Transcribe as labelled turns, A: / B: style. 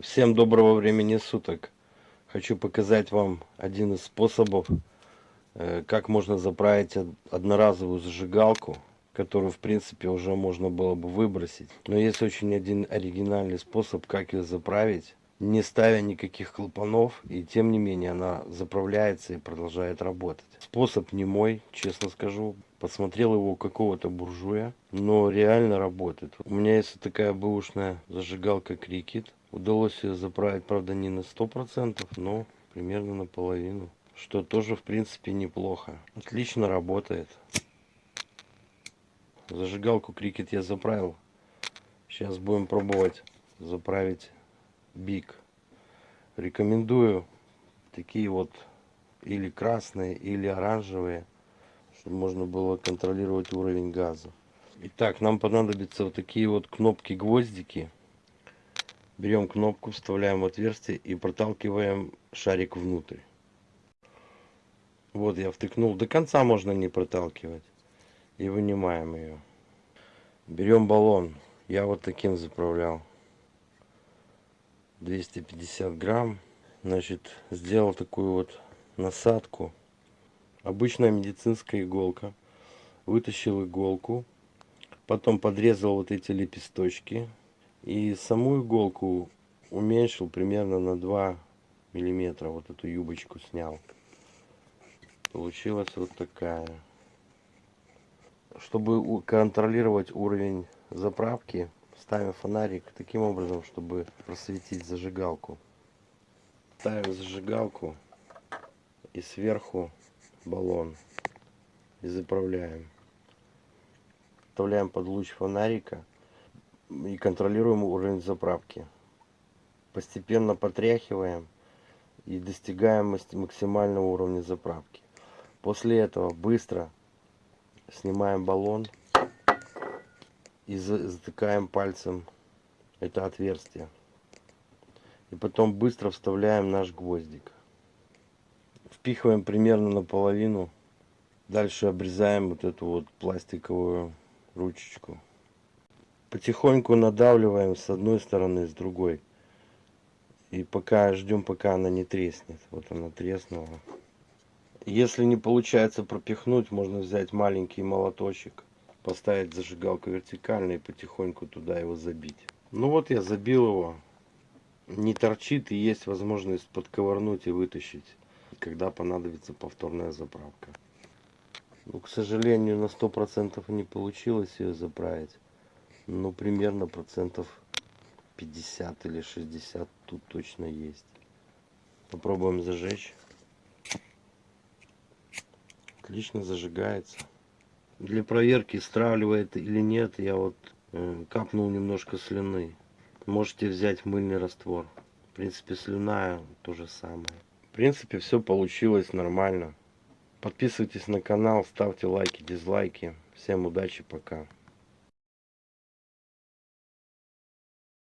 A: Всем доброго времени суток. Хочу показать вам один из способов, э, как можно заправить одноразовую зажигалку, которую в принципе уже можно было бы выбросить. Но есть очень один оригинальный способ, как ее заправить, не ставя никаких клапанов, и тем не менее она заправляется и продолжает работать. Способ не мой, честно скажу. Посмотрел его какого-то буржуя, но реально работает. У меня есть такая бэушная зажигалка Крикет. Удалось ее заправить, правда, не на 100%, но примерно наполовину. Что тоже, в принципе, неплохо. Отлично работает. Зажигалку крикет я заправил. Сейчас будем пробовать заправить биг. Рекомендую такие вот или красные, или оранжевые, чтобы можно было контролировать уровень газа. Итак, нам понадобятся вот такие вот кнопки-гвоздики берем кнопку, вставляем в отверстие и проталкиваем шарик внутрь. Вот я втыкнул. До конца можно не проталкивать. И вынимаем ее. Берем баллон. Я вот таким заправлял. 250 грамм. Значит, сделал такую вот насадку. Обычная медицинская иголка. Вытащил иголку. Потом подрезал вот эти лепесточки и саму иголку уменьшил примерно на 2 миллиметра. Вот эту юбочку снял. Получилась вот такая. Чтобы контролировать уровень заправки, ставим фонарик таким образом, чтобы просветить зажигалку. Ставим зажигалку и сверху баллон и заправляем. Вставляем под луч фонарика и контролируем уровень заправки. Постепенно потряхиваем и достигаем максимального уровня заправки. После этого быстро снимаем баллон и затыкаем пальцем это отверстие. И потом быстро вставляем наш гвоздик. Впихиваем примерно наполовину. Дальше обрезаем вот эту вот пластиковую ручечку потихоньку надавливаем с одной стороны, с другой. И пока ждем, пока она не треснет. Вот она треснула. Если не получается пропихнуть, можно взять маленький молоточек, поставить зажигалку вертикально и потихоньку туда его забить. Ну вот я забил его. Не торчит и есть возможность подковырнуть и вытащить, когда понадобится повторная заправка. Ну, к сожалению, на 100% не получилось ее заправить. Ну примерно процентов 50 или 60 тут точно есть. Попробуем зажечь. Отлично зажигается. Для проверки стравливает или нет я вот э, капнул немножко слюны. Можете взять мыльный раствор. В принципе слюна то же самое принципе все получилось нормально. Подписывайтесь на канал ставьте лайки дизлайки. Всем удачи пока